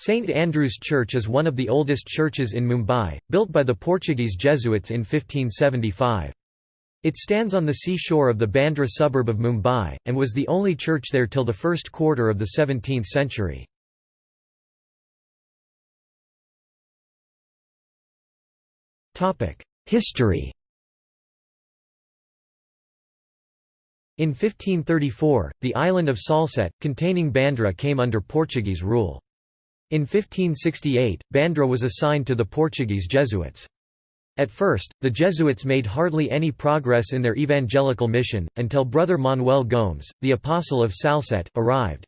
St Andrew's Church is one of the oldest churches in Mumbai, built by the Portuguese Jesuits in 1575. It stands on the seashore of the Bandra suburb of Mumbai, and was the only church there till the first quarter of the 17th century. History In 1534, the island of Salsette, containing Bandra came under Portuguese rule. In 1568, Bandra was assigned to the Portuguese Jesuits. At first, the Jesuits made hardly any progress in their evangelical mission, until Brother Manuel Gomes, the Apostle of Salsette, arrived.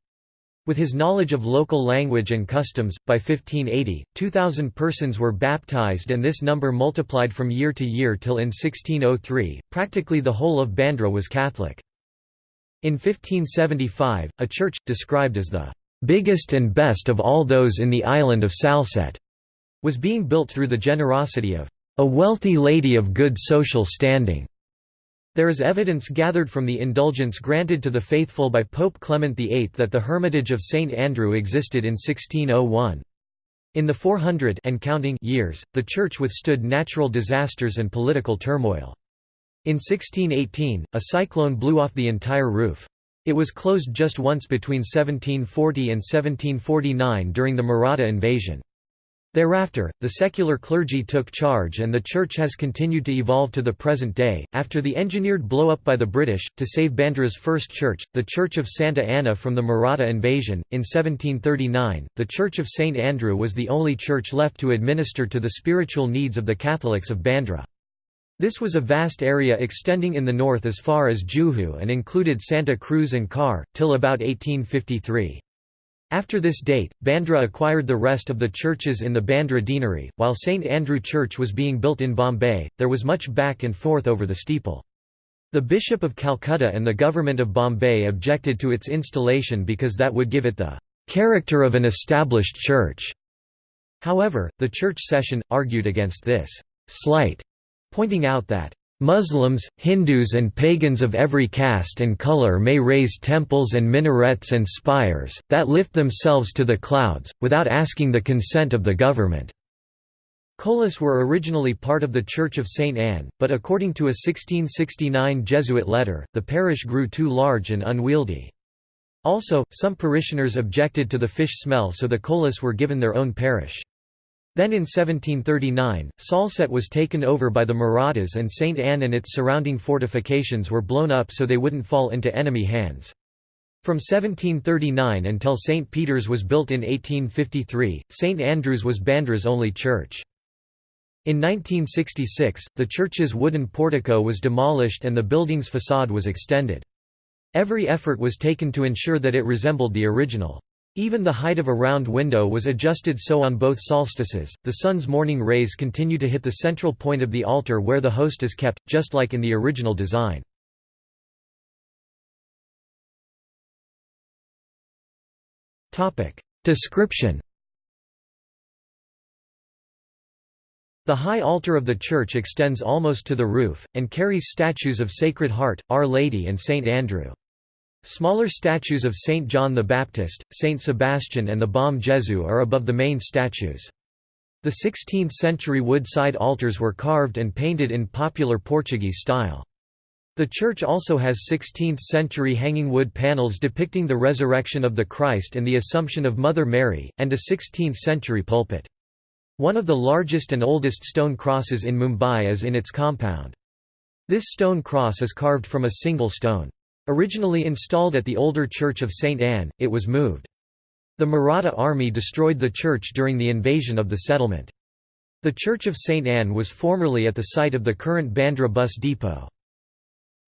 With his knowledge of local language and customs, by 1580, 2,000 persons were baptized and this number multiplied from year to year till in 1603, practically the whole of Bandra was Catholic. In 1575, a church, described as the biggest and best of all those in the island of Salsette, was being built through the generosity of a wealthy lady of good social standing. There is evidence gathered from the indulgence granted to the faithful by Pope Clement VIII that the Hermitage of St Andrew existed in 1601. In the 400 and counting years, the church withstood natural disasters and political turmoil. In 1618, a cyclone blew off the entire roof. It was closed just once between 1740 and 1749 during the Maratha invasion. Thereafter, the secular clergy took charge and the church has continued to evolve to the present day. After the engineered blow-up by the British, to save Bandra's first church, the Church of Santa Anna from the Maratha invasion, in 1739, the Church of St Andrew was the only church left to administer to the spiritual needs of the Catholics of Bandra. This was a vast area extending in the north as far as Juhu and included Santa Cruz and Khar, till about 1853. After this date, Bandra acquired the rest of the churches in the Bandra deanery. While St Andrew Church was being built in Bombay, there was much back and forth over the steeple. The Bishop of Calcutta and the government of Bombay objected to its installation because that would give it the character of an established church. However, the church session, argued against this slight pointing out that Muslims, Hindus and pagans of every caste and color may raise temples and minarets and spires, that lift themselves to the clouds, without asking the consent of the government." Kolis were originally part of the Church of St. Anne, but according to a 1669 Jesuit letter, the parish grew too large and unwieldy. Also, some parishioners objected to the fish smell so the Kolis were given their own parish. Then in 1739, Salsette was taken over by the Marathas and St. Anne and its surrounding fortifications were blown up so they wouldn't fall into enemy hands. From 1739 until St. Peter's was built in 1853, St. Andrew's was Bandra's only church. In 1966, the church's wooden portico was demolished and the building's facade was extended. Every effort was taken to ensure that it resembled the original. Even the height of a round window was adjusted so on both solstices, the sun's morning rays continue to hit the central point of the altar where the host is kept, just like in the original design. Description The high altar of the church extends almost to the roof, and carries statues of Sacred Heart, Our Lady and Saint Andrew. Smaller statues of Saint John the Baptist, Saint Sebastian and the Bom Jesu are above the main statues. The 16th-century wood side altars were carved and painted in popular Portuguese style. The church also has 16th-century hanging wood panels depicting the resurrection of the Christ and the Assumption of Mother Mary, and a 16th-century pulpit. One of the largest and oldest stone crosses in Mumbai is in its compound. This stone cross is carved from a single stone. Originally installed at the older church of St. Anne, it was moved. The Maratha army destroyed the church during the invasion of the settlement. The Church of St. Anne was formerly at the site of the current Bandra bus depot.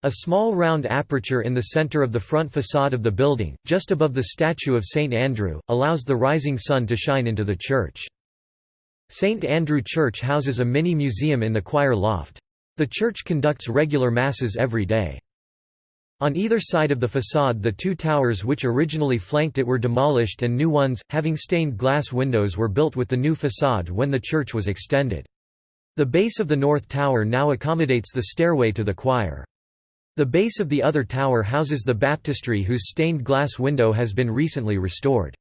A small round aperture in the center of the front facade of the building, just above the statue of St. Andrew, allows the rising sun to shine into the church. St. Andrew Church houses a mini-museum in the choir loft. The church conducts regular masses every day. On either side of the facade the two towers which originally flanked it were demolished and new ones, having stained glass windows were built with the new facade when the church was extended. The base of the north tower now accommodates the stairway to the choir. The base of the other tower houses the baptistry whose stained glass window has been recently restored.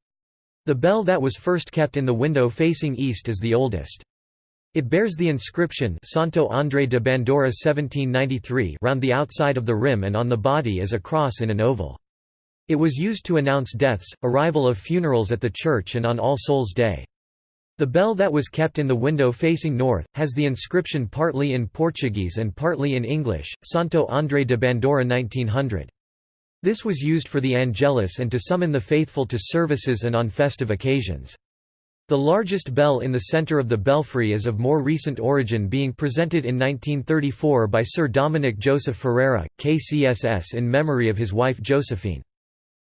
The bell that was first kept in the window facing east is the oldest. It bears the inscription Santo André de Bandora 1793 round the outside of the rim and on the body is a cross in an oval. It was used to announce deaths, arrival of funerals at the church and on All Souls' Day. The bell that was kept in the window facing north, has the inscription partly in Portuguese and partly in English, Santo André de Bandora 1900. This was used for the Angelus and to summon the faithful to services and on festive occasions. The largest bell in the centre of the belfry is of more recent origin being presented in 1934 by Sir Dominic Joseph Ferreira, KCSS in memory of his wife Josephine.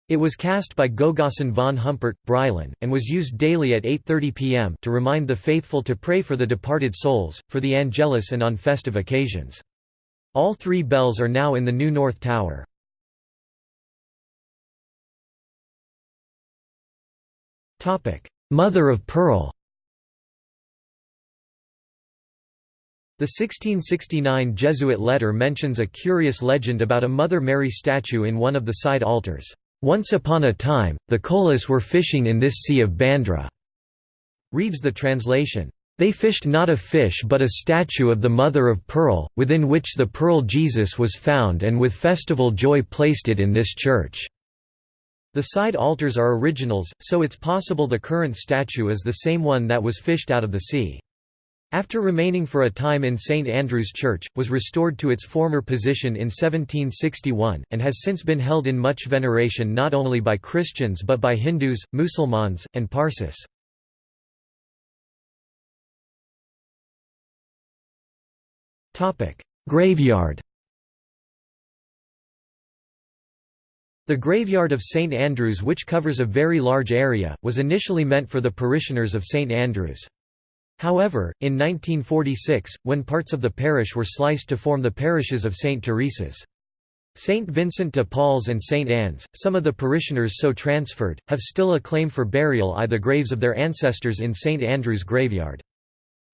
It was cast by Gogason von Humpert, Brilon, and was used daily at 8.30 pm to remind the faithful to pray for the departed souls, for the Angelus and on festive occasions. All three bells are now in the new North Tower. Mother of Pearl The 1669 Jesuit letter mentions a curious legend about a Mother Mary statue in one of the side altars. Once upon a time, the Colas were fishing in this sea of Bandra. Reads the translation. They fished not a fish but a statue of the Mother of Pearl, within which the pearl Jesus was found and with festival joy placed it in this church. The side altars are originals, so it's possible the current statue is the same one that was fished out of the sea. After remaining for a time in St Andrew's Church, was restored to its former position in 1761, and has since been held in much veneration not only by Christians but by Hindus, Musulmans, and Parsis. Graveyard The graveyard of St Andrews which covers a very large area, was initially meant for the parishioners of St Andrews. However, in 1946, when parts of the parish were sliced to form the parishes of St Teresa's. St Vincent de Paul's and St Anne's, some of the parishioners so transferred, have still a claim for burial i the graves of their ancestors in St Andrew's graveyard.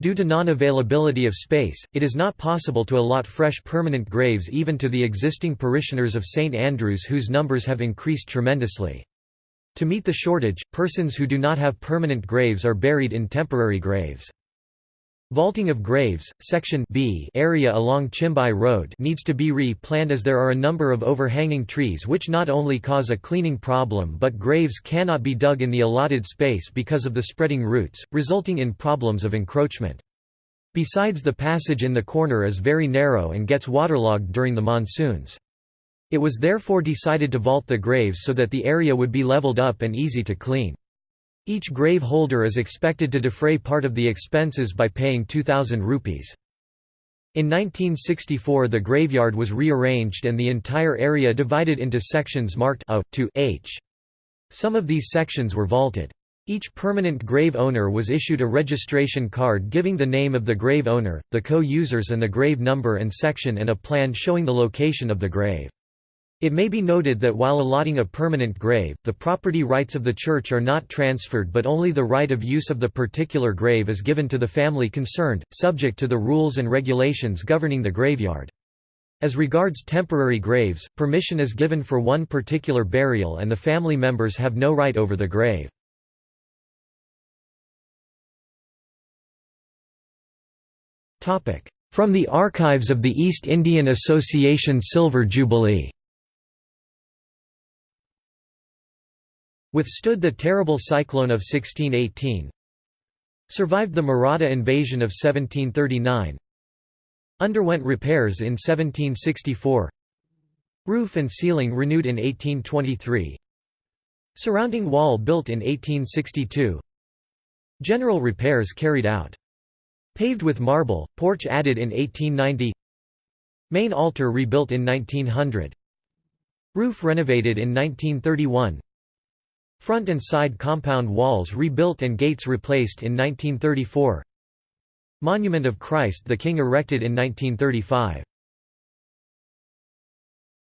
Due to non-availability of space, it is not possible to allot fresh permanent graves even to the existing parishioners of St Andrews whose numbers have increased tremendously. To meet the shortage, persons who do not have permanent graves are buried in temporary graves. Vaulting of graves, section B area along Chimbai Road needs to be re-planned as there are a number of overhanging trees which not only cause a cleaning problem but graves cannot be dug in the allotted space because of the spreading roots, resulting in problems of encroachment. Besides the passage in the corner is very narrow and gets waterlogged during the monsoons. It was therefore decided to vault the graves so that the area would be leveled up and easy to clean. Each grave holder is expected to defray part of the expenses by paying 2,000 rupees. In 1964 the graveyard was rearranged and the entire area divided into sections marked A to H. Some of these sections were vaulted. Each permanent grave owner was issued a registration card giving the name of the grave owner, the co-users and the grave number and section and a plan showing the location of the grave. It may be noted that while allotting a permanent grave, the property rights of the church are not transferred but only the right of use of the particular grave is given to the family concerned, subject to the rules and regulations governing the graveyard. As regards temporary graves, permission is given for one particular burial and the family members have no right over the grave. From the archives of the East Indian Association Silver Jubilee Withstood the terrible cyclone of 1618 Survived the Maratha invasion of 1739 Underwent repairs in 1764 Roof and ceiling renewed in 1823 Surrounding wall built in 1862 General repairs carried out. Paved with marble, porch added in 1890 Main altar rebuilt in 1900 Roof renovated in 1931 Front and side compound walls rebuilt and gates replaced in 1934 Monument of Christ the King erected in 1935